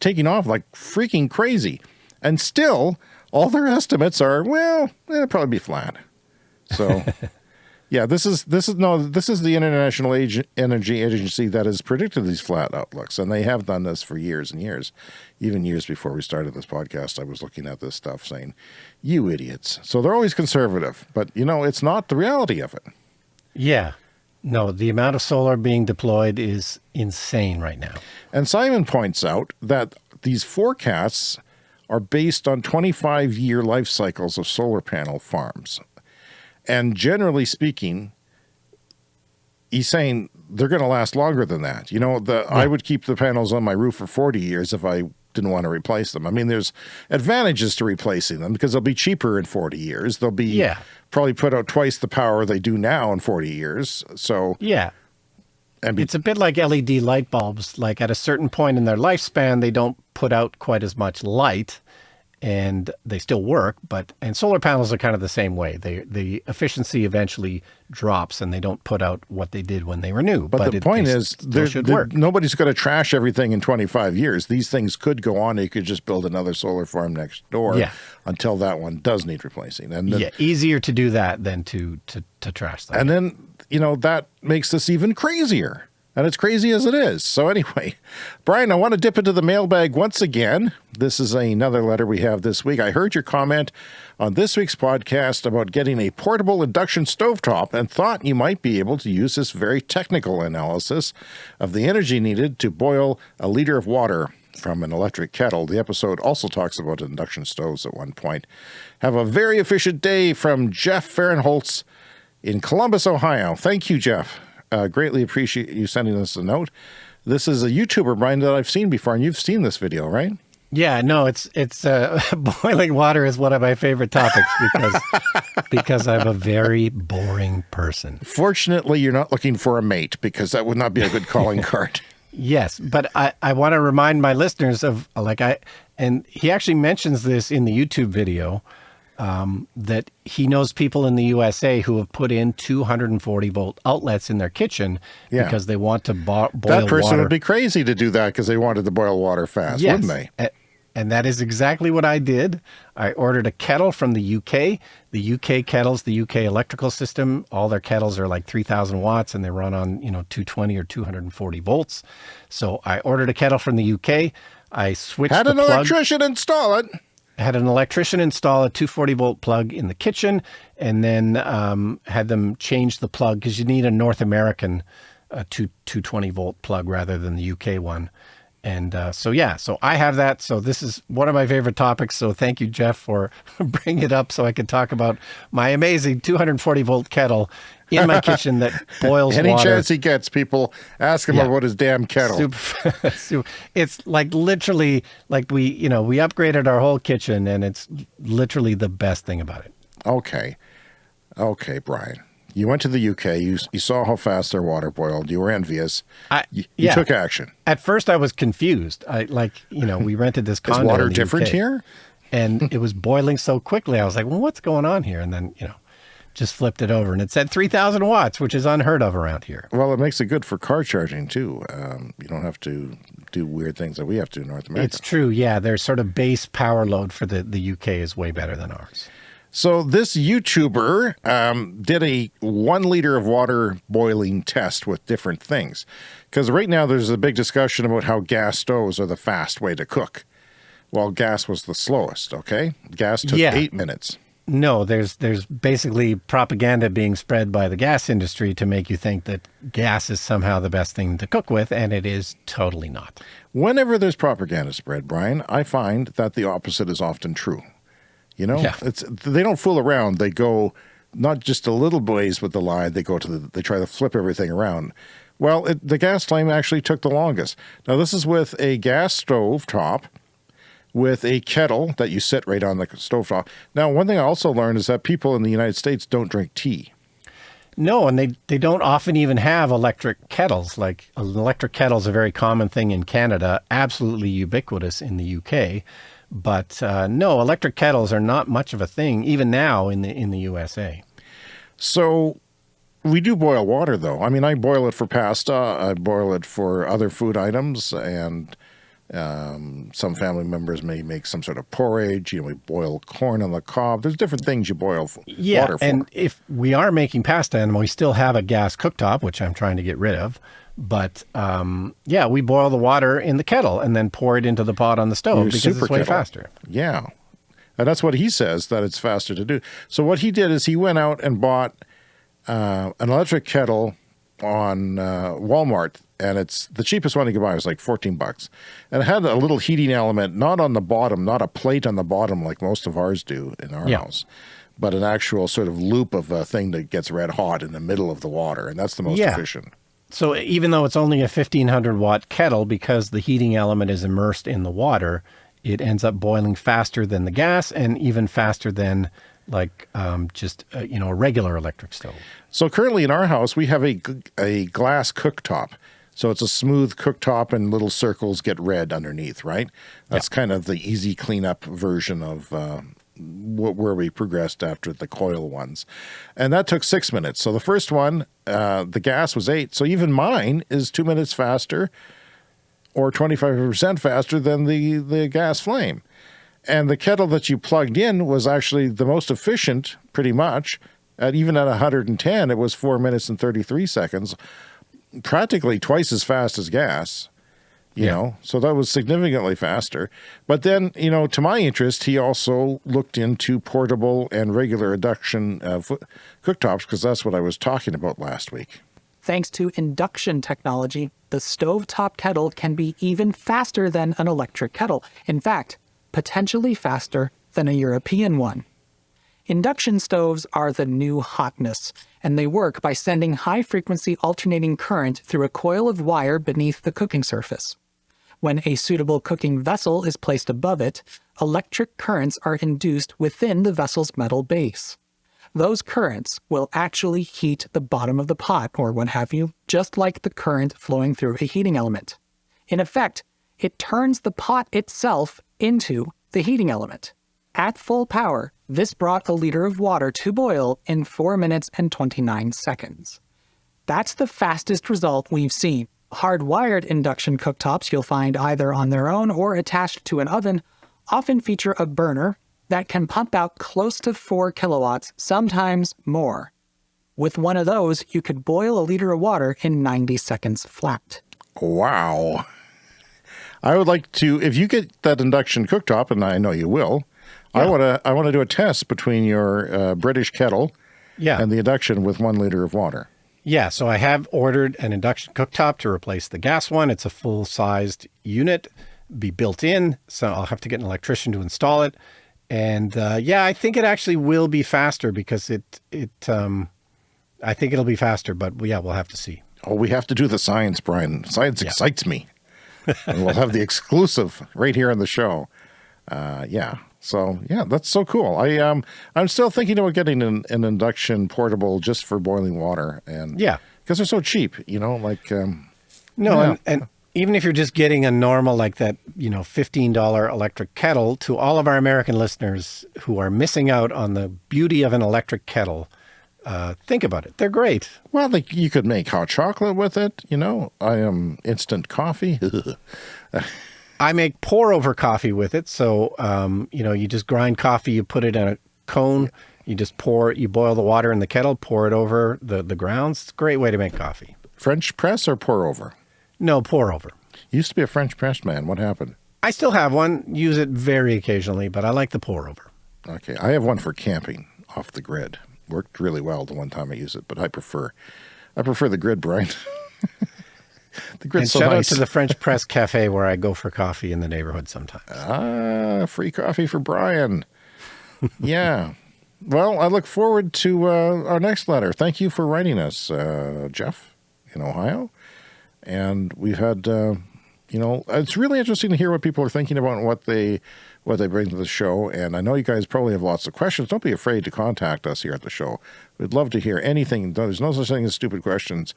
taking off like freaking crazy. And still, all their estimates are well, it'll probably be flat. So. (laughs) Yeah, this is this is no, this is the International Ag- Energy Agency that has predicted these flat outlooks, and they have done this for years and years. Even years before we started this podcast, I was looking at this stuff saying, "You idiots!" So they're always conservative, but you know it's not the reality of it. Yeah, no, the amount of solar being deployed is insane right now. And Simon points out that these forecasts are based on 25 year life cycles of solar panel farms. And generally speaking, he's saying they're going to last longer than that. You know, the I would keep the panels on my roof for 40 years if I didn't want to replace them. I mean, there's advantages to replacing them because they'll be cheaper in 40 years. They'll be Yeah. probably put out twice the power they do now in 40 years. So, Yeah, and it's a bit like LED light bulbs. Like at a certain point in their lifespan, they don't put out quite as much light, and they still work. But and solar panels are kind of the same way. They the efficiency eventually drops, and they don't put out what they did when they were new. But, the it- point is, there, should there- work. nobody's going to trash everything in 25 years. These things could go on. You could just build another solar farm next door Yeah. until that one does need replacing. And then, Yeah, easier to do that than to to to trash them. and then you know that makes this even crazier. And it's crazy as it is. So anyway, (laughs) Brian, I want to dip into the mailbag once again. This is another letter we have this week. I heard your comment on this week's podcast about getting a portable induction stovetop and thought you might be able to use this very technical analysis of the energy needed to boil a liter of water from an electric kettle. The episode also talks about induction stoves at one point. Have a very efficient day from Jeff Fahrenholtz in Columbus, Ohio. Thank you, Jeff. Uh, greatly appreciate you sending us a note. This is a YouTuber, Brian, that I've seen before, and you've seen this video, right? Yeah, no, it's it's uh, (laughs) boiling water is one of my favorite topics because (laughs) because I'm a very boring person. Fortunately, you're not looking for a mate because that would not be a good calling (laughs) card. Yes, but I I want to remind my listeners of like I and he actually mentions this in the YouTube video um, that he knows people in the USA who have put in 240 volt outlets in their kitchen Yeah. because they want to bo- boil water. that person water. would be crazy to do that because they wanted to boil water fast, Yes. wouldn't they? And that is exactly what I did. I ordered a kettle from the UK. The UK kettles, the UK electrical system, all their kettles are like 3000 watts and they run on, you know, 220 or 240 volts. So I ordered a kettle from the UK. I switched Had an plug, electrician install it. Had an electrician install a 240 volt plug in the kitchen and then um, had them change the plug because you need a North American uh, two, 220 volt plug rather than the UK one. And uh, so, yeah, so I have that. So this is one of my favorite topics. So thank you, Jeff, for (laughs) bringing it up so I could talk about my amazing 240 volt kettle in my (laughs) kitchen that boils Any water. chance he gets, people ask him Yeah. about his damn kettle. Super, (laughs) super. It's like literally like we, you know, we upgraded our whole kitchen and it's literally the best thing about it. Okay. Okay, Brian. You went to the UK. You, you saw how fast their water boiled. You were envious. I, You, you took action. At first I was confused. I like, you know, we rented this (laughs) Is condo. water in the different UK, here? And it was boiling so quickly. I was like, well, what's going on here? And then, you know, just flipped it over and it said 3000 watts, which is unheard of around here. Well, it makes it good for car charging too. Um, you don't have to do weird things that we have to in North America. It's true. Yeah. Their sort of base power load for the, the UK is way better than ours. So this YouTuber um, did a one liter of water boiling test with different things, because right now there's a big discussion about how gas stoves are the fast way to cook. Well, gas was the slowest. Okay, gas took Yeah. eight minutes. No, there's there's basically propaganda being spread by the gas industry to make you think that gas is somehow the best thing to cook with, and it is totally not. Whenever there's propaganda spread, Brian, I find that the opposite is often true. You know, Yeah. it's they don't fool around. They go not just a little ways with the line. They go to the. They try to flip everything around. Well, it, the gas flame actually took the longest. Now this is with a gas stove top, with a kettle that you sit right on the stove top. Now, one thing I also learned is that people in the United States don't drink tea. No, and they, they don't often even have electric kettles. Like an electric kettle is a very common thing in Canada, absolutely ubiquitous in the UK. But uh, no, electric kettles are not much of a thing even now in the in the USA. So we do boil water though. I mean, I boil it for pasta, I boil it for other food items, and um, some family members may make some sort of porridge. You know, we boil corn on the cob. There's different things you boil for, Yeah, water for. and if we are making pasta and we still have a gas cooktop, which I'm trying to get rid of, but um, yeah, we boil the water in the kettle and then pour it into the pot on the stove Your because it's way kettle. faster. Yeah. And that's what he says, that it's faster to do. So what he did is he went out and bought uh, an electric kettle on uh, Walmart, and it's the cheapest one you could buy. It was like 14 bucks. And it had a little heating element, not on the bottom, not a plate on the bottom like most of ours do in our Yeah. house, but an actual sort of loop of a thing that gets red hot in the middle of the water. And that's the most Yeah. efficient. So even though it's only a 1500 watt kettle, because the heating element is immersed in the water, it ends up boiling faster than the gas and even faster than like um, just uh, you know a regular electric stove. So currently in our house, we have a a glass cooktop. So it's a smooth cooktop and little circles get red underneath, right? That's kind of the easy cleanup version of uh, where we progressed after the coil ones. And that took six minutes. So the first one, uh, the gas was eight. So even mine is two minutes faster or 25% faster than the, the gas flame. And the kettle that you plugged in was actually the most efficient, pretty much. At even at 110, it was four minutes and 33 seconds, practically twice as fast as gas. You Yeah. know, so that was significantly faster. But then, you know, to my interest, he also looked into portable and regular induction uh, cooktops because that's what I was talking about last week. Thanks to induction technology, the stovetop kettle can be even faster than an electric kettle. In fact, potentially faster than a European one. Induction stoves are the new hotness, and they work by sending high frequency alternating current through a coil of wire beneath the cooking surface. When a suitable cooking vessel is placed above it, electric currents are induced within the vessel's metal base. Those currents will actually heat the bottom of the pot or what have you, just like the current flowing through a heating element. In effect, it turns the pot itself into the heating element. At full power, this brought a liter of water to boil in 4 minutes and 29 seconds. That's the fastest result we've seen. Hardwired induction cooktops you'll find either on their own or attached to an oven often feature a burner that can pump out close to 4 kilowatts, sometimes more. With one of those, you could boil a liter of water in 90 seconds flat. Wow. I would like to, if you get that induction cooktop, and I know you will, I want to, I want to do a test between your uh, British kettle Yeah, and the induction with one liter of water. Yeah, so I have ordered an induction cooktop to replace the gas one. It's a full sized unit, be built in. So I'll have to get an electrician to install it. And uh, yeah, I think it actually will be faster because it it um, I think it'll be faster. But yeah, we'll have to see. Oh, we have to do the science, Brian. Science excites me. and we'll have the (laughs) exclusive right here on the show. Uh, yeah. So yeah, that's so cool. I um I'm still thinking about getting an, an induction portable just for boiling water and Yeah. because they're so cheap. You know, like um, No, Yeah. and, and even if you're just getting a normal like that, you know, fifteen dollar electric kettle, to all of our American listeners who are missing out on the beauty of an electric kettle, uh, think about it. They're great. well, like you could make hot chocolate with it. You know, I am instant coffee. (laughs) I make pour over coffee with it. So, um, you know, you just grind coffee, you put it in a cone, you just pour, you boil the water in the kettle, pour it over the, the grounds. It's a great way to make coffee. French press or pour over? No, pour over. Used to be a French press man. What happened? I still have one, use it very occasionally, but I like the pour over. Okay, I have one for camping off the grid. Worked really well the one time I used it, but I prefer, I prefer the grid, Brian. (laughs) the And so shout nice. out to the French Press Cafe where I go for coffee in the neighborhood sometimes. ah, free coffee for Brian. yeah. Well, I look forward to uh, our next letter. Thank you for writing us, uh, Jeff, in Ohio. And we've had, uh, you you know, it's really interesting to hear what people are thinking about and what they what they bring to the show. And I know you guys probably have lots of questions. Don't be afraid to contact us here at the show. We'd love to hear anything. There's no such thing as stupid questions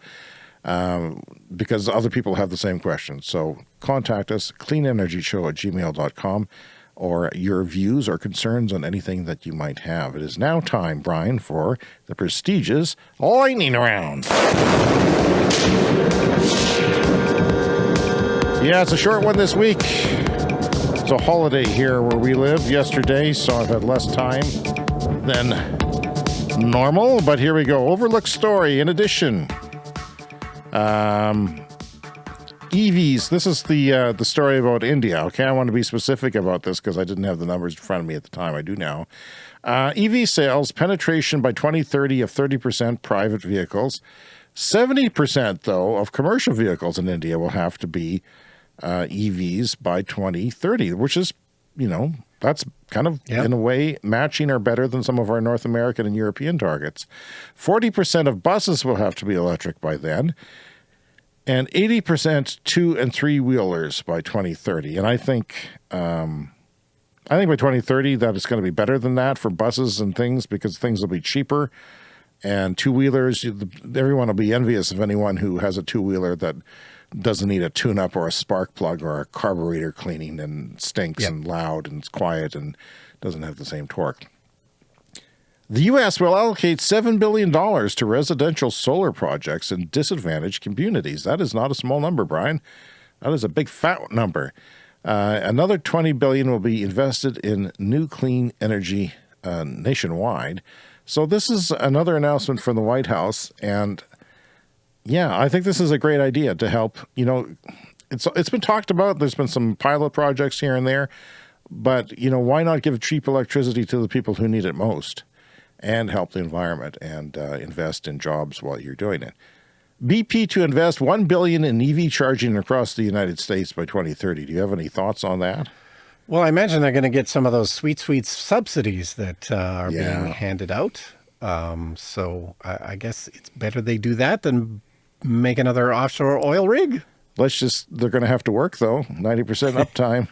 um, because other people have the same questions. So contact us, cleanenergyshow at gmail.com or your views or concerns on anything that you might have. It is now time, Brian, for the prestigious lightning round. Yeah, it's a short one this week. It's a holiday here where we live yesterday, so I've had less time than normal. But here we go. Overlooked story in addition. Um, EVs. This is the uh, the story about India. Okay, I want to be specific about this because I didn't have the numbers in front of me at the time. I do now. Uh, EV sales penetration by 2030 of 30% private vehicles. 70% though of commercial vehicles in India will have to be uh, EVs by 2030, which is, you know, that's kind of yep. in a way matching or better than some of our North American and European targets. 40% of buses will have to be electric by then and 80% two and three wheelers by 2030. And I think, um, I think by 2030 that is going to be better than that for buses and things because things will be cheaper and two wheelers. Everyone will be envious of anyone who has a two wheeler that doesn't need a tune-up or a spark plug or a carburetor cleaning and stinks yep. and loud and it's quiet and doesn't have the same torque. The U.S. will allocate $7 billion to residential solar projects in disadvantaged communities. That is not a small number, Brian. That is a big fat number. Uh, another 20 billion will be invested in new clean energy uh, nationwide. So this is another announcement from the White House, and yeah, I think this is a great idea to help, you know, it's it's been talked about. There's been some pilot projects here and there, but you know, why not give cheap electricity to the people who need it most and help the environment and uh, invest in jobs while you're doing it. BP to invest 1 billion in EV charging across the United States by 2030. Do you have any thoughts on that? Well, I imagine they're going to get some of those sweet, sweet subsidies that uh, are yeah. being handed out. Um, so I, I guess it's better they do that than make another offshore oil rig. Let's just, they're going to have to work though, 90% (laughs) uptime.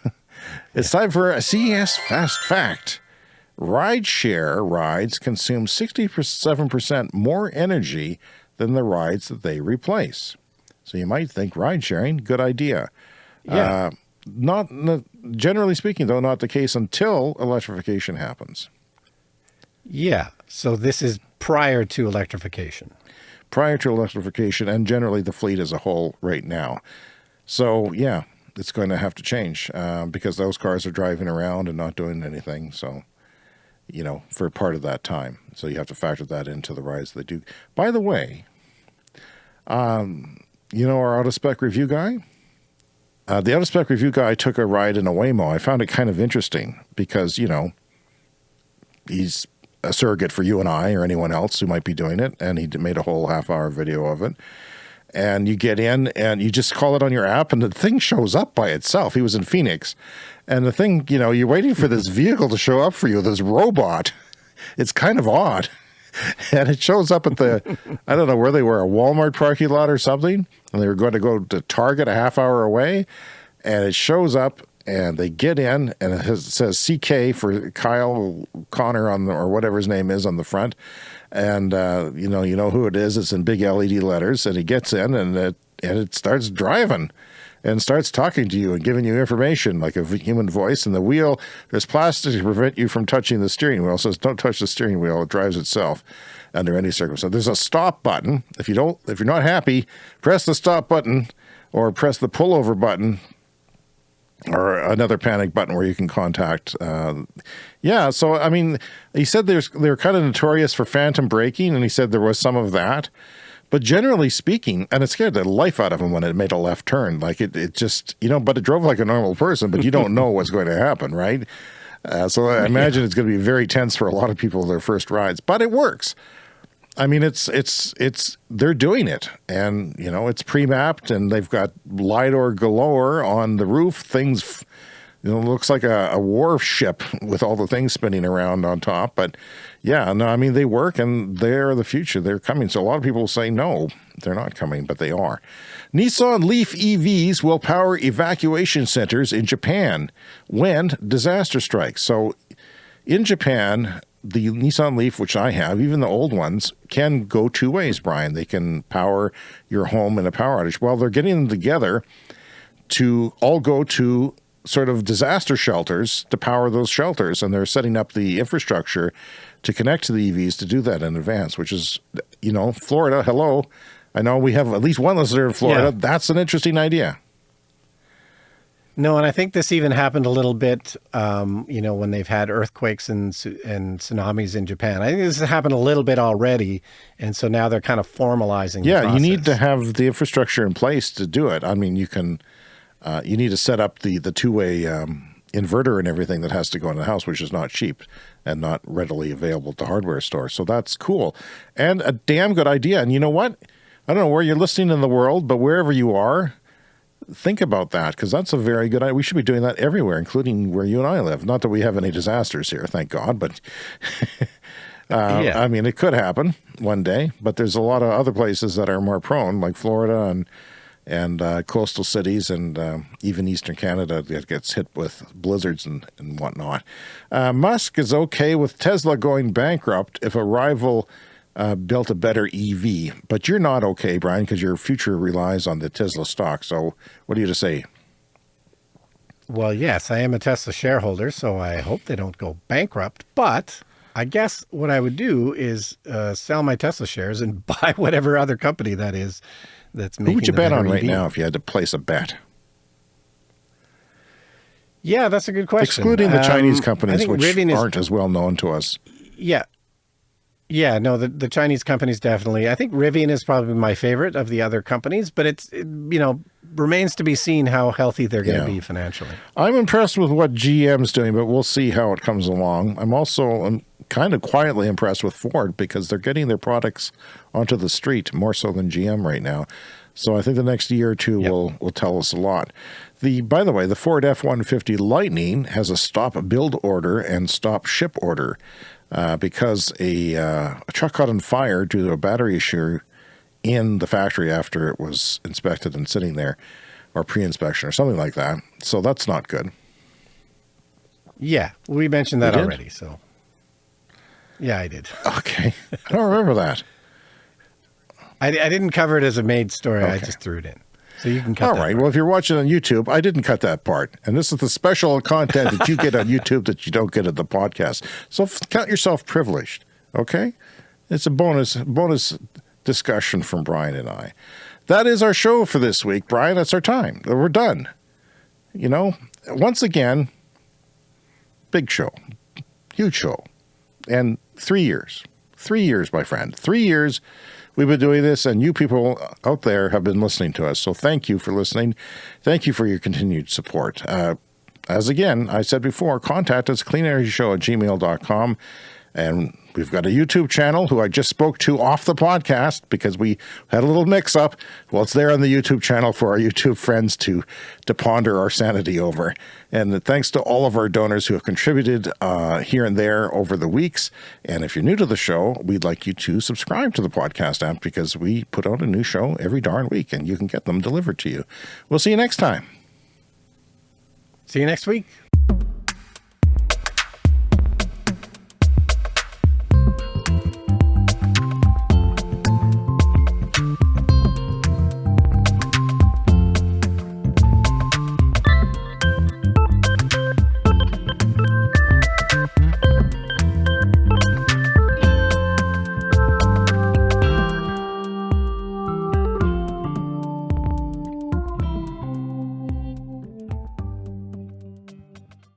it's time for a CES Fast Fact. Rideshare rides consume 67% more energy than the rides that they replace. So you might think ride sharing, good idea. Yeah. Uh, not generally speaking, though, not the case until electrification happens. Yeah. So this is prior to electrification prior to electrification and generally the fleet as a whole right now. So yeah, it's going to have to change uh, because those cars are driving around and not doing anything. So, you know, for part of that time. So you have to factor that into the rides they do. By the way, um, you know, our Out of Spec Review guy, uh, the Out of Spec Review guy took a ride in a Waymo. I found it kind of interesting because, you know, he's a surrogate for you and I or anyone else who might be doing it. And he made a whole half hour video of it. And you get in and you just call it on your app and the thing shows up by itself. He was in Phoenix. And the thing, you know, you're waiting for this (laughs) vehicle to show up for you, this robot. It's kind of odd. (laughs) And it shows up at the, I don't know where they were, a Walmart parking lot or something. And they were going to go to Target a half hour away. And it shows up and they get in and it, has, it, says CK for Kyle Conner on the, or whatever his name is on the front. And, uh, you know, you know who it is. It's in big LED letters and he gets in and it, and it starts driving and starts talking to you and giving you information like a human voice. And the wheel, there's plastic to prevent you from touching the steering wheel. Says don't touch the steering wheel. It drives itself under any circumstance. There's a stop button. If you don't, if you're not happy, press the stop button or press the pullover button or another panic button where you can contact. Uh, yeah, so I mean, he said there's they're kind of notorious for phantom braking, and he said there was some of that. But generally speaking, and it scared the life out of him when it made a left turn. Like it, it just, you know, but it drove like a normal person, but you don't know what's going to happen, right? Uh, so I imagine yeah. it's going to be very tense for a lot of people their first rides, but it works. I mean, it's it's it's they're doing it, and you know it's pre-mapped, and they've got lidar galore on the roof. Things You know, looks like a, a war ship with all the things spinning around on top. But yeah, no, I mean, they work and they're the future. They're coming. So a lot of people say no, they're not coming, but they are. Nissan Leaf EVs will power evacuation centers in Japan when disaster strikes. So in Japan, the Nissan Leaf, which I have, even the old ones, can go two ways, Brian. They can power your home in a power outage. Well, they're getting them together to all go to sort of disaster shelters to power those shelters. And they're setting up the infrastructure to connect to the EVs to do that in advance, which is, you know, Florida, hello. I know we have at least one listener in Florida. Yeah. That's an interesting idea. No, and I think this even happened a little bit, um, you know, when they've had earthquakes and and tsunamis in Japan. I think this has happened a little bit already, and so now they're kind of formalizing. Yeah, you need to have the infrastructure in place to do it. I mean, you can, uh, you need to set up the the two way um, inverter and everything that has to go in the house, which is not cheap and not readily available at the hardware store. So that's cool and a damn good idea. And you know what? I don't know where you're listening in the world, but wherever you are think about that because that's a very good idea. We should be doing that everywhere, including where you and I live. Not that we have any disasters here, thank God, but (laughs) uh, yeah. I mean, it could happen one day, but there's a lot of other places that are more prone, like Florida and and uh, coastal cities and uh, even eastern Canada that gets hit with blizzards and, and whatnot. Uh, Musk is okay with Tesla going bankrupt if a rival uh, built a better EV. But you're not okay, Brian, because your future relies on the Tesla stock. So what are you to say? Well, yes, I am a Tesla shareholder, so I hope they don't go bankrupt. But I guess what I would do is uh, sell my Tesla shares and (laughs) buy whatever other company that is that's making. Who would you bet on EV. right now if you had to place a bet? Yeah, that's a good question. Excluding the um, Chinese companies, which Rivian aren't as well known to us. Yeah, yeah, no, the, the Chinese companies definitely. I think Rivian is probably my favorite of the other companies, but it's, it, you know, remains to be seen how healthy they're going to yeah. be financially. I'm impressed with what GM's doing, but we'll see how it comes along. I'm also I'm kind of quietly impressed with Ford because they're getting their products onto the street more so than GM right now. So I think the next year or two yep. will will tell us a lot. The by the way, the Ford F-150 Lightning has a stop build order and stop ship order uh, because a, uh, a, truck caught on fire due to a battery issue in the factory after it was inspected and sitting there or pre-inspection or something like that. So that's not good. Yeah, we mentioned that already. So yeah, I did. Okay. I don't remember that. (laughs) I, I didn't cover it as a made story. Okay. I just threw it in. So you can cut All right. Part. Well, if you're watching on YouTube, I didn't cut that part. And this is the special content that you get on (laughs) YouTube that you don't get at the podcast. So count yourself privileged. Okay. It's a bonus, bonus discussion from Brian and I. That is our show for this week, Brian. That's our time. We're done. You know, once again, big show, huge show. And three years, three years, my friend, three years We've been doing this, and you people out there have been listening to us. So thank you for listening. Thank you for your continued support. Uh, as again, I said before, contact us, cleanenergyshow at gmail.com. And we've got a YouTube channel who I just spoke to off the podcast because we had a little mix up. Well, it's there on the YouTube channel for our (laughs) YouTube friends to, to ponder our sanity over. And thanks to all of our donors who have contributed uh, here and there over the weeks. And if you're new to the show, we'd like you to subscribe to the podcast app because we put out a new show every darn week and you can get them delivered to you. We'll see you next time. See you next week.